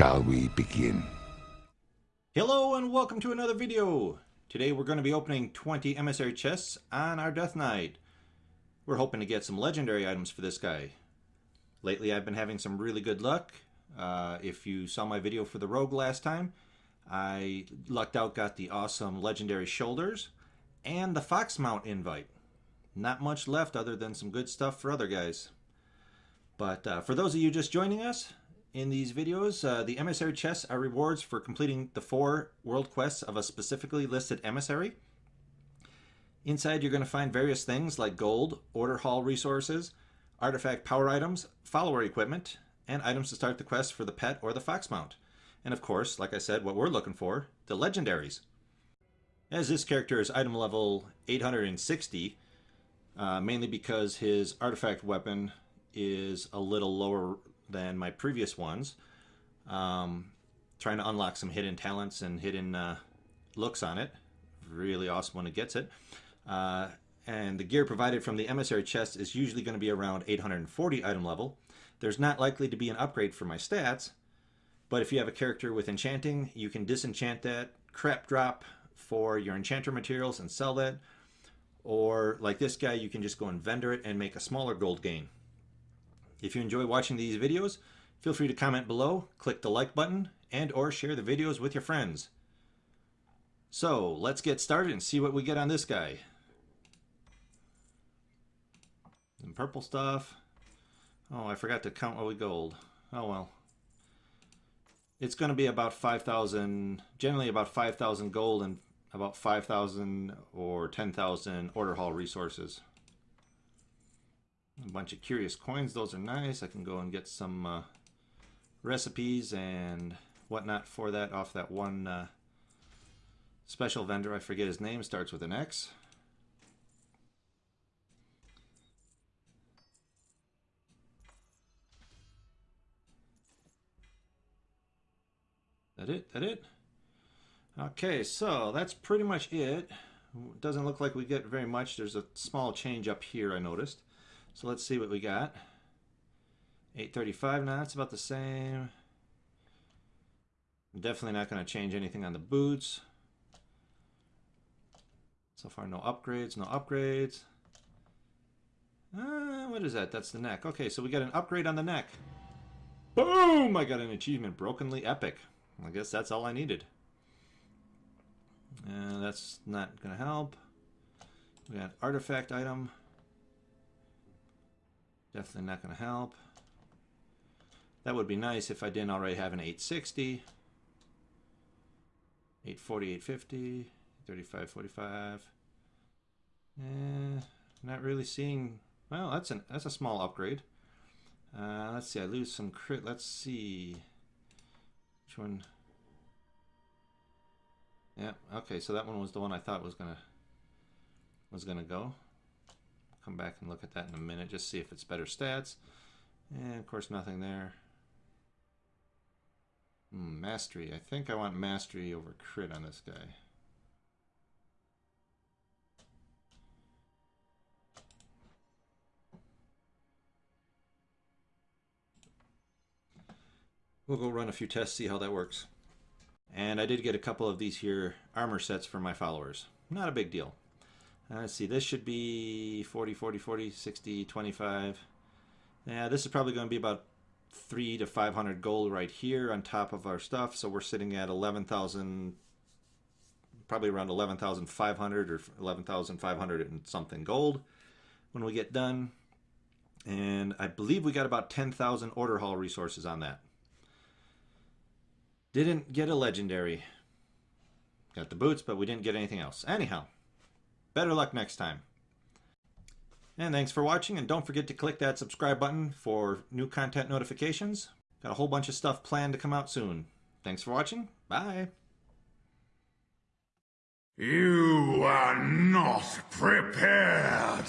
Shall we begin? Hello and welcome to another video. Today we're going to be opening 20 emissary chests on our Death Knight. We're hoping to get some legendary items for this guy. Lately I've been having some really good luck. Uh, if you saw my video for the Rogue last time, I lucked out got the awesome legendary shoulders and the Fox Mount invite. Not much left other than some good stuff for other guys. But uh, for those of you just joining us, in these videos, uh, the emissary chests are rewards for completing the four world quests of a specifically listed emissary. Inside you're going to find various things like gold, order hall resources, artifact power items, follower equipment, and items to start the quest for the pet or the fox mount. And of course, like I said, what we're looking for, the legendaries. As this character is item level 860, uh, mainly because his artifact weapon is a little lower than my previous ones. Um, trying to unlock some hidden talents and hidden uh, looks on it. Really awesome when it gets it. Uh, and the gear provided from the emissary chest is usually going to be around 840 item level. There's not likely to be an upgrade for my stats, but if you have a character with enchanting, you can disenchant that, crap drop for your enchanter materials and sell that. Or like this guy, you can just go and vendor it and make a smaller gold gain. If you enjoy watching these videos, feel free to comment below, click the like button, and or share the videos with your friends. So, let's get started and see what we get on this guy. Some purple stuff. Oh, I forgot to count what we gold. Oh well. It's going to be about 5,000, generally about 5,000 gold and about 5,000 or 10,000 order hall resources a bunch of curious coins. Those are nice. I can go and get some uh, recipes and whatnot for that off that one uh, special vendor. I forget his name. Starts with an X. That it? That it? Okay, so that's pretty much it. Doesn't look like we get very much. There's a small change up here I noticed. So let's see what we got. 835 now, that's about the same. I'm definitely not going to change anything on the boots. So far, no upgrades, no upgrades. Uh, what is that? That's the neck. Okay, so we got an upgrade on the neck. Boom! I got an achievement, Brokenly Epic. I guess that's all I needed. Uh, that's not going to help. We got artifact item. Definitely not going to help. That would be nice if I didn't already have an 860. 840, 850, 35, 45. Eh, not really seeing... Well, that's an that's a small upgrade. Uh, let's see, I lose some crit. Let's see. Which one? Yeah, okay, so that one was the one I thought was gonna was gonna go come back and look at that in a minute, just see if it's better stats. And of course, nothing there. Hmm, mastery. I think I want mastery over crit on this guy. We'll go run a few tests, see how that works. And I did get a couple of these here armor sets for my followers. Not a big deal. Uh, let's see, this should be 40, 40, 40, 60, 25. Yeah, this is probably going to be about three to 500 gold right here on top of our stuff. So we're sitting at 11,000, probably around 11,500 or 11,500 and something gold when we get done. And I believe we got about 10,000 order hall resources on that. Didn't get a legendary. Got the boots, but we didn't get anything else. Anyhow. Better luck next time. And thanks for watching, and don't forget to click that subscribe button for new content notifications. Got a whole bunch of stuff planned to come out soon. Thanks for watching. Bye. You are not prepared.